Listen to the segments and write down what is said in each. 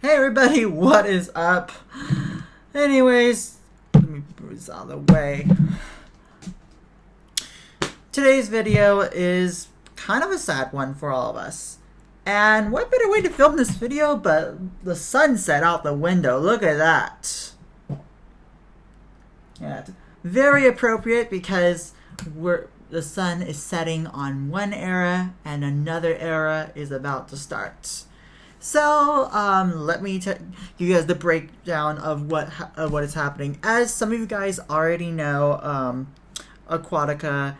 Hey everybody, what is up? Anyways, let me move this out of the way. Today's video is kind of a sad one for all of us. And what better way to film this video but the sunset out the window. Look at that. Yeah, very appropriate because we're the sun is setting on one era and another era is about to start. So, um, let me tell you guys the breakdown of what of what is happening. As some of you guys already know, um, Aquatica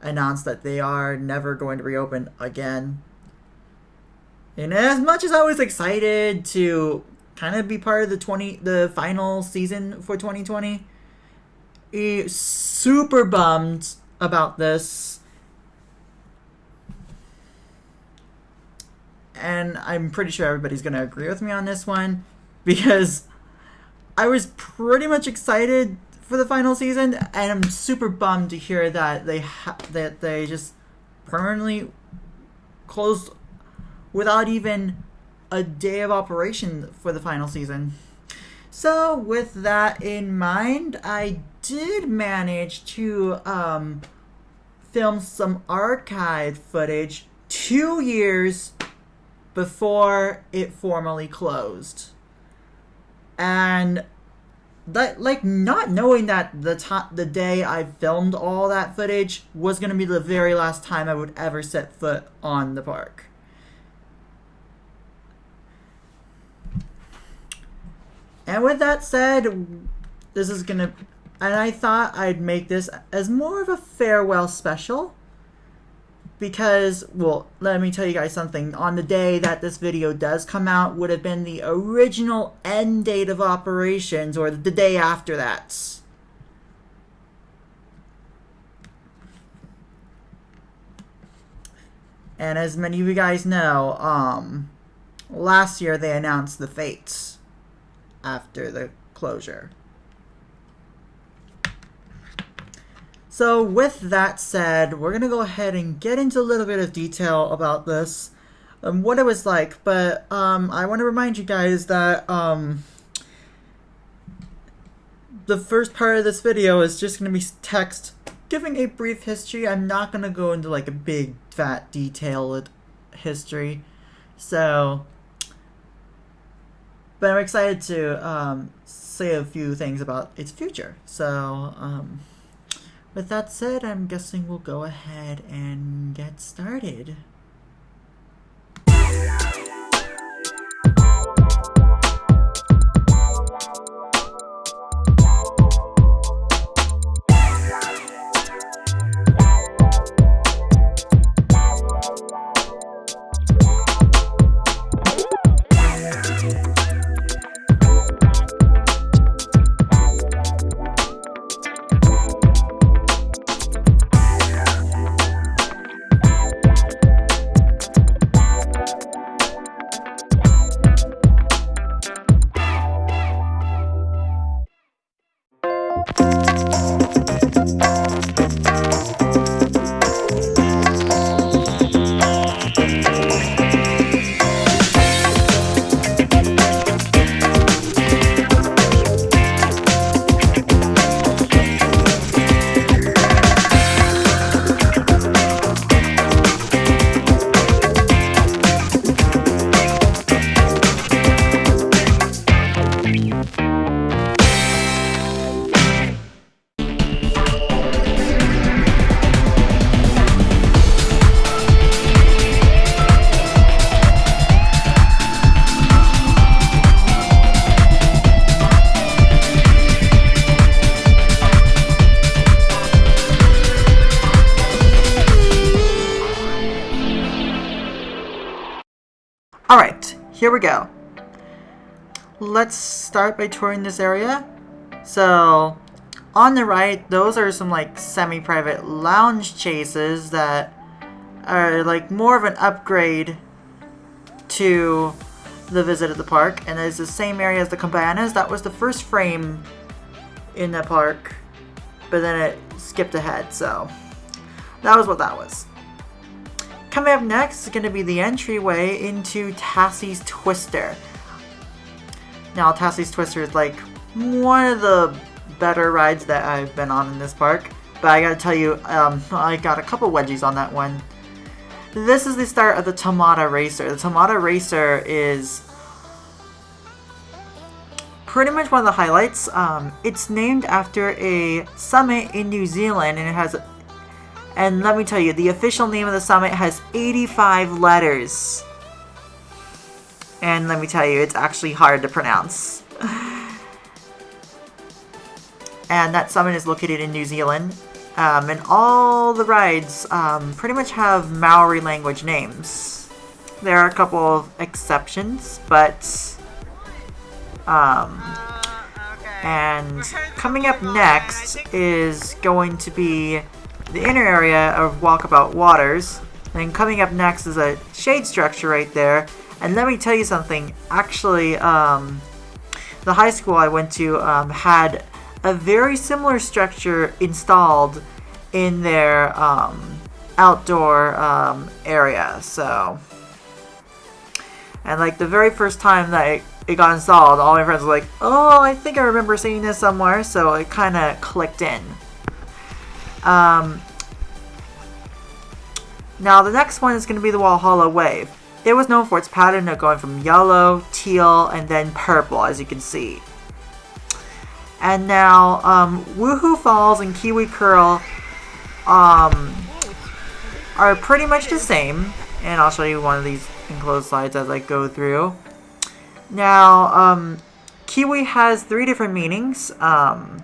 announced that they are never going to reopen again. And as much as I was excited to kind of be part of the twenty the final season for 2020, super bummed about this. And I'm pretty sure everybody's going to agree with me on this one because I was pretty much excited for the final season and I'm super bummed to hear that they ha- that they just permanently closed without even a day of operation for the final season. So, with that in mind, I did manage to um, film some archive footage two years before it formally closed. And that like not knowing that the time the day I filmed all that footage was to be the very last time I would ever set foot on the park. And with that said, this is to and I thought I'd make this as more of a farewell special because well let me tell you guys something. On the day that this video does come out would have been the original end date of operations or the day after that. And as many of you guys know um last year they announced the fates after the closure So with that said, we're going to go ahead and get into a little bit of detail about this, um, what it was like. But um, I want to remind you guys that um, the first part of this video is just going to be text giving a brief history. I'm not going to go into like a big, fat, detailed history. So, but I'm excited to um, say a few things about its future. So, um, with that said, I'm guessing we'll go ahead and get started. Here we go. Let's start by touring this area. So, on the right, those are some like semi-private lounge chases that are like more of an upgrade to the visit at the park. And it's the same area as the cabanas. That was the first frame in the park, but then it skipped ahead, so that was what that was. Coming up next is going to be the entryway into Tassie's Twister. Now, Tassie's Twister is like one of the better rides that I've been on in this park. But I gotta tell you, um, I got a couple wedgies on that one. This is the start of the Taumata Racer. The Taumata Racer is pretty much one of the highlights. Um, it's named after a summit in New Zealand, and it has, and let me tell you, the official name of the summit has 85 letters. And let me tell you, it's actually hard to pronounce. and that summit is located in New Zealand. Um, and all the rides um, pretty much have Maori language names. There are a couple of exceptions, but... Um, and coming up next is going to be the inner area of Walkabout Waters. And coming up next is a shade structure right there. And let me tell you something, actually, um, the high school I went to um, had a very similar structure installed in their um, outdoor um, area. So, and like the very first time that it, it got installed, all my friends were like, "Oh, I think I remember seeing this somewhere." So it kind of clicked in. Um, now the next one is going to be the Walhalla Wave. It was known for its pattern of going from yellow, teal, and then purple, as you can see. And now, um, Woohoo Falls and Kiwi Curl um, are pretty much the same. And I'll show you one of these enclosed slides as I go through. Now, um, Kiwi has three different meanings. Um,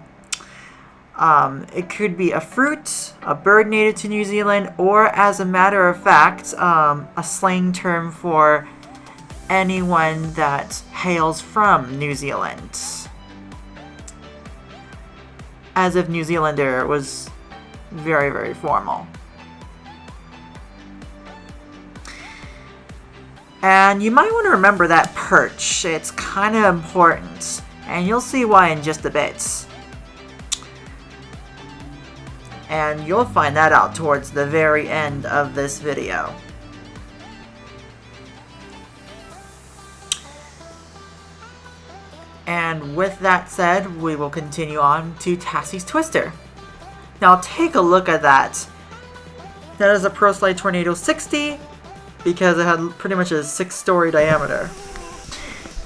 um, it could be a fruit, a bird native to New Zealand, or as a matter of fact, um, a slang term for anyone that hails from New Zealand. As if New Zealander was very, very formal. And you might want to remember that perch. It's kind of important. And you'll see why in just a bit. And you'll find that out towards the very end of this video. And with that said, we will continue on to Tassie's Twister. Now take a look at that. That is a ProSlide Tornado 60 because it had pretty much a 6 story diameter.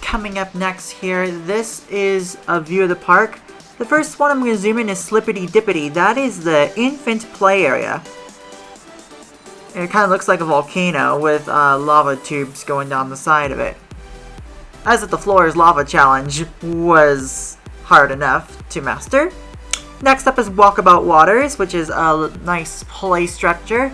Coming up next here, this is a view of the park the first one I'm going to zoom in is Slippity Dippity. That is the infant play area. it kind of looks like a volcano with uh, lava tubes going down the side of it. As if the floor's lava challenge was hard enough to master. Next up is Walkabout Waters, which is a nice play structure.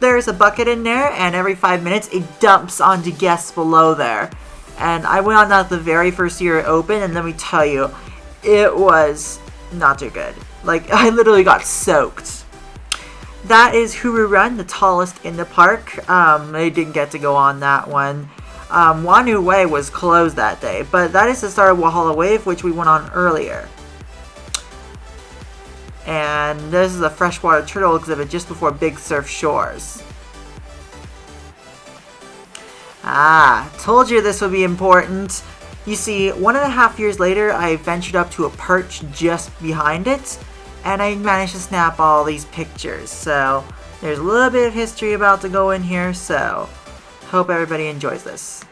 There's a bucket in there, and every five minutes it dumps onto guests below there. And I went on that the very first year it opened, and let me tell you, it was not too good. Like, I literally got soaked. That is HooRoo Run, the tallest in the park. Um, I didn't get to go on that one. Um, Whanau Way was closed that day, but that is the start of Walhalla Wave, which we went on earlier. And this is a freshwater turtle exhibit just before Big Surf Shores. Ah, told you this would be important. You see, one and a half years later, I ventured up to a perch just behind it, and I managed to snap all these pictures. So, there's a little bit of history about to go in here, so hope everybody enjoys this.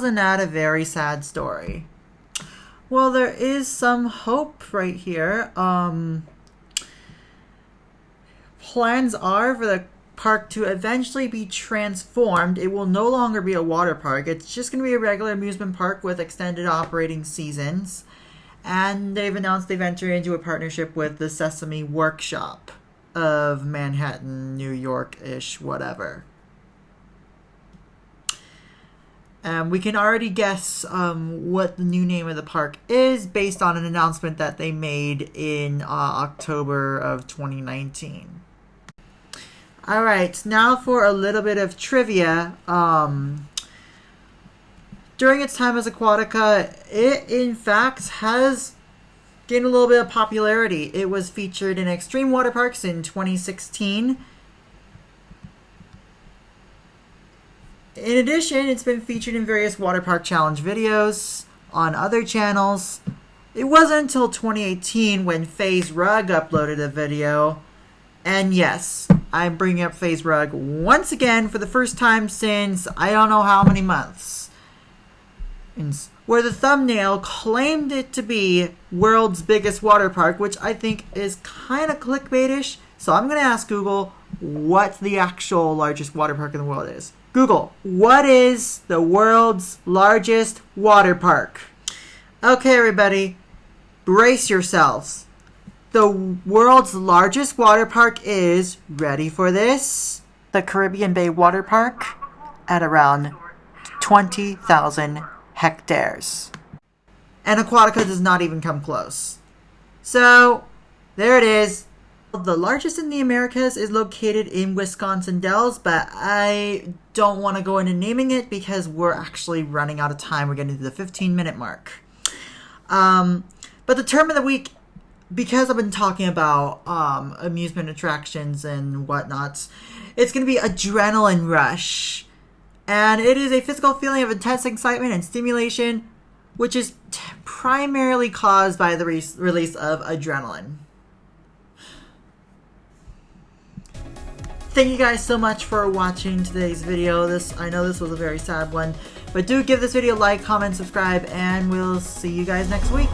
Wasn't that a very sad story? Well, there is some hope right here. Um, plans are for the park to eventually be transformed. It will no longer be a water park. It's just going to be a regular amusement park with extended operating seasons. And they've announced they've entered into a partnership with the Sesame Workshop of Manhattan, New York ish, whatever. Um, we can already guess um, what the new name of the park is based on an announcement that they made in uh, October of 2019. All right, now for a little bit of trivia. Um, during its time as Aquatica, it in fact has gained a little bit of popularity. It was featured in Extreme Water Parks in 2016 In addition, it's been featured in various water park challenge videos on other channels. It wasn't until 2018 when FaZe Rug uploaded a video. And yes, I'm bringing up FaZe Rug once again for the first time since I don't know how many months. Where the thumbnail claimed it to be world's biggest water park, which I think is kind of clickbaitish. So I'm going to ask Google what the actual largest water park in the world is. Google, what is the world's largest water park? Okay, everybody, brace yourselves. The world's largest water park is, ready for this? The Caribbean Bay Water Park at around 20,000 hectares. And Aquatica does not even come close. So, there it is. The largest in the Americas is located in Wisconsin Dells, but I don't want to go into naming it because we're actually running out of time. We're getting to the 15 minute mark. Um, but the term of the week, because I've been talking about um, amusement attractions and whatnots, it's going to be adrenaline rush. And it is a physical feeling of intense excitement and stimulation, which is t- primarily caused by the re- release of adrenaline. Thank you guys so much for watching today's video. This I know this was a very sad one, but do give this video a like, comment, subscribe, and we'll see you guys next week.